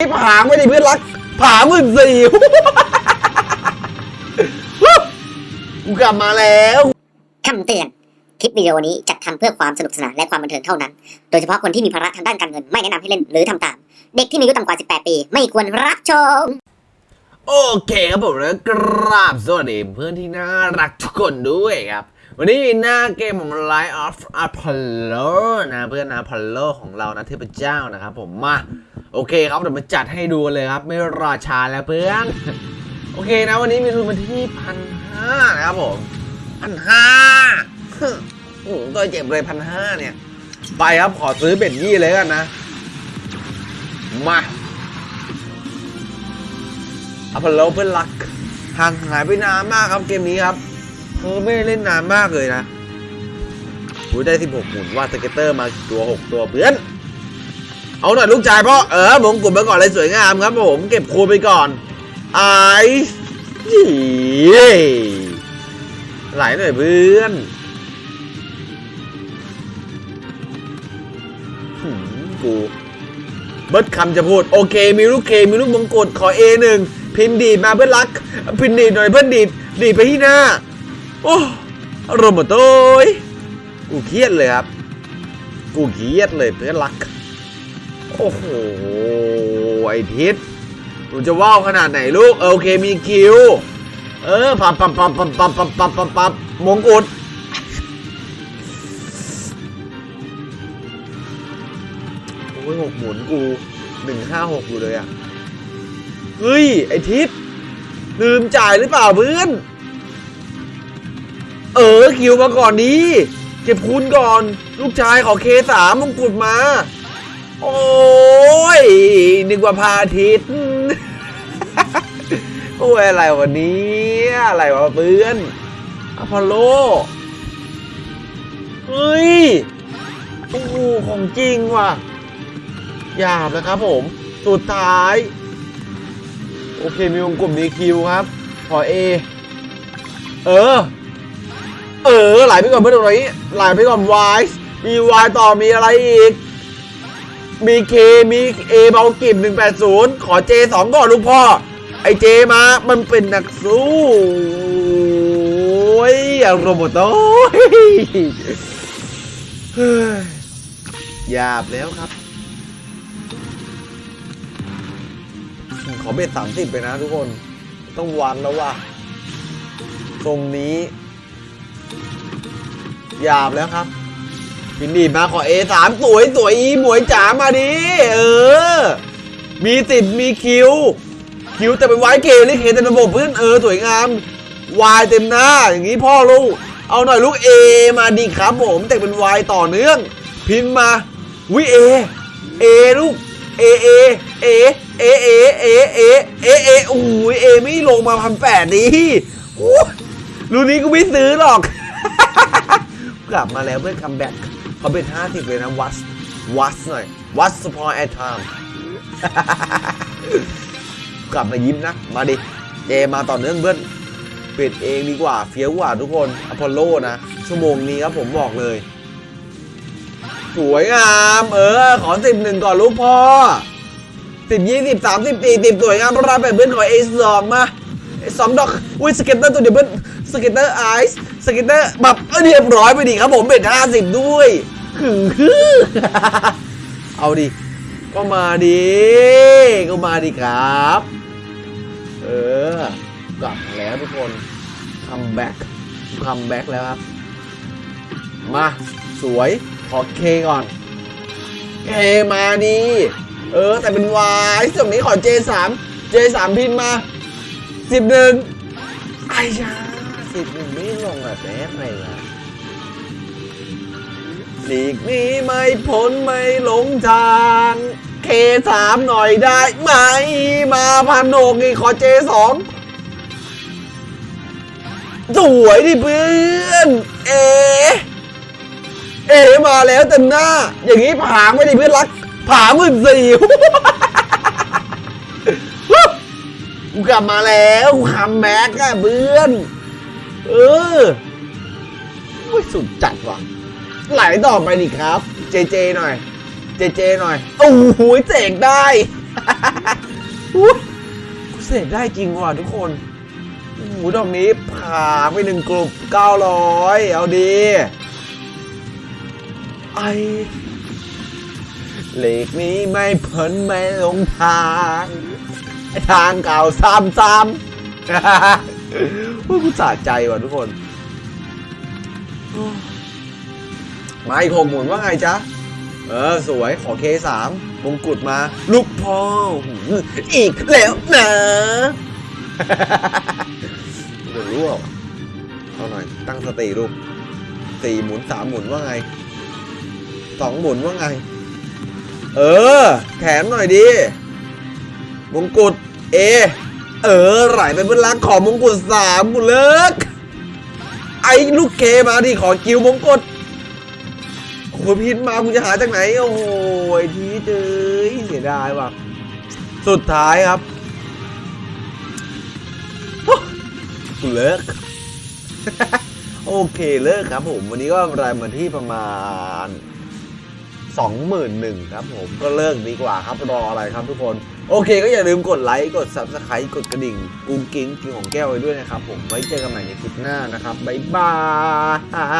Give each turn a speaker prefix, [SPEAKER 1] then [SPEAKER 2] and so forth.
[SPEAKER 1] นี่ผางไม่ได้เพื่อนรัก ผาหมื่นสี่กูกลับมาแล้ว
[SPEAKER 2] คำเตือน คลิปวิดีโอนี้จัดทำเพื่อความสนุกสนานและความบันเทิงเท่านั้น โดยเฉพาะคนที่มีภาระทางด้านการเงินไม่แนะนำให้เล่นหรือทำตาม เด็กที่มีอายุต่ำกว่า 18 ปี ไม่ควรรับชม
[SPEAKER 1] โอเคครับผมแล้วกราบสวัสดีเพื่อนที่น่ารักทุกคนด้วยครับ วันนี้หน้าเกมของ Line of Apollo นะเพื่อน Apollo ของเรานะเทพเจ้านะครับผมมา โอเคครับเดี๋ยวมาจัดให้ดูเลยครับ ไม่รอช้าแล้วเพื่อน โอเคนะวันนี้มีทุนมาที่พันห้านะครับผมพันห้าตัวเจ็บเลยพันห้าเนี่ย ไปครับขอซื้อเบ็ดยี่เลยกันนะ มาอพอลโลเพื่อนรักห่างหายไปนานมากครับเกมนี้ครับเออไม่ได้เล่นนานมากเลยนะได้ 16 หมุนว่าสเก็ตเตอร์มาตัว 6 ตัวเพื่อน เอาหน่อยลูกชายพ่อเออมงกุฎมาก่อนเลยสวยงามครับผมเก็บคูณไปก่อนไอ้ยี่ไหลหน่อยเพื่อนกูเบิร์ดคำจะพูด โอเค มีลูกเค มีลูกมงกุฎขอ A หนึ่งพินดีดมาเพื่อนรัก พินดีดหน่อยเพื่อนดีดดีดไปที่หน้า โอ้อารมหมดโต้ยกูเครียดเลยครับ กูเครียดเลยเพื่อนรัก โอ้โห ไอทิศหนูจะว่าวขนาดไหนลูก เออโอเคมีคิว เออปับปับปับปับปับปับปับปับปับมงกุฎโอ้ยหกหมุนกูหนึ่งห้าหกอยู่เลยอะ เฮ้ย ไอทิศลืมจ่ายหรือเปล่าเพื่อน เออคิวมาก่อนดี เก็บคูณก่อน ลูกชายขอเคสามมงกุฎมา โอ้ยนึกว่าพาทิตย์โอ้ยอะไรวันนี้อะไรวะเพื่อนอพอลโลเฮ้ยโอ้โหของจริงว่ะหยาบนะครับผม สุดท้าย โอเคมีวงกลุ่มมีคิวครับ ขอเอ เออ เออไหลไปก่อนเพื่อนตรงนี้ไหลไปก่อนวายมีวายต่อมีอะไรอีก มีเคมีเอเบากิบ180 ขอเจสองก่อนลูกพ่อ ไอเจมามันเป็นนักสู้โอ้ยอย่างโรบอทโต้ยเฮ้ยหยาบแล้วครับ ขอเบ็ดสามสิบไปนะทุกคน ต้องวันแล้วว่ะ ตรงนี้ หยาบแล้วครับ พินดีมาขอ A3 สามสวยสวยอีหมวยจ๋ามาดิเออ มีติดมีคิว คิวแต่เป็นไว้เกลลิเคเต็มระบบเพื่อนเออสวยงาม วายเต็มหน้า อย่างนี้พ่อลูก เอาหน่อยลูก A มาดีครับผมแต่เป็นวายต่อเนื่อง พิมพ์มาวิเอเอลูกเอเอเอเอเอเอเอเอเอโอ้ยเอไม่ลงมาพันแปดดีโอ้รุ่นนี้กูไม่ซื้อหรอก กลับมาแล้วเพื่อนคัมแบ็ก เขาเป็น50เลยนะวัสวัสหน่อยวัสพอแอทไทม์กลับมายิ้มนะ มาดิเจมาต่อเนื่องเพื่อนปิดเองดีกว่าเฟี้ยวกว่าทุกคนอพอลโลนะ ชั่วโมงนี้ครับผมบอกเลย สวยงาม เออ ขอสิบหนึ่งก่อนลูกพ่อสิบยี่สิบสามสิบสี่สิบสวยงามพระราเป็นเพื่อนขอเอสองมาสองดอกอุ้ยสเก็ตเตอร์ตัวเดียวเพื่อนสเก็ตเตอร์ไอซ์ สก็ตเตอร์แบบเออเรียบร้อยไปดิครับผมเป็นห้าสิบด้วยหือเอาดิ ก็มาดิ ก็มาดิครับ เออกลับแล้วทุกคน comeback comeback แล้วครับ มา สวย ขอ K ก่อน K มาดี เออ แตกเป็น wild ส่วนนี้ขอ J3 J3 พินมาสิบหนึ่งไอ้ยา สิบหนึ่งไม่ลงแบบแป๊บเลยนะหลีกนี้ไม่พ้นไม่หลงทางเคสามหน่อยได้ไหม มาพันโหกนี่ขอ J2 สวยดิเพื่อน เอ เอมาแล้วเต็มหน้า อย่างนี้ผางไม่ได้เพื่อนรัก ผาหมื่นสี่กูกลับมาแล้วกู comeback อะเพื่อน เออโอ้ยสุดจัดว่ะ ไหลต่อไปดิครับ เจเจหน่อย เจเจหน่อย โอ้โหเจ๋งได้อุ๊ยกูเสกได้จริงว่ะทุกคนโอ้โหดอกนี้ผ่าไปหนึ่งกลุ่มเก้าร้อยเอาดีไอเหล็กนี้ไม่เพ้นไม่ลงทาง ทางเก่าซ้ำซ้ำ ว่ากูสะใจว่ะทุกคนโอ้มาอีกหกหมุนว่าไงจ๊ะ เออ สวยขอเคสามมงกุฎมา ลูกพ่อหืออีกแล้วนะเดี๋ยวรู้อะเอาหน่อย ตั้งสติลูกสี่หมุนสามหมุนว่าไงสองหมุนว่าไง เออ แถมหน่อยดิมงกุฎเอ เออไหลไปเพื่อนรักขอมงกุฎสามกูเลิก ไอ้ลูกเคมาดิขอคิวมงกุฎโอ้พินมามึงจะหาจากไหน โอ้โหไอ้ทีเจยเสียดายว่ะ สุดท้ายครับกูเลิกโอเคเลิกครับผม วันนี้ก็รายมาที่ประมาณ 21,000ครับผมก็เลิกดีกว่าครับรออะไรครับทุกคน โอเคก็อย่าลืมกดไลค์ กด Subscribe กดกระดิ่งกุ้งกิ้งกิงของแก้วไว้ด้วยนะครับผมไว้เจอกันใหม่ในคลิปหน้านะครับ บ๊ายบาย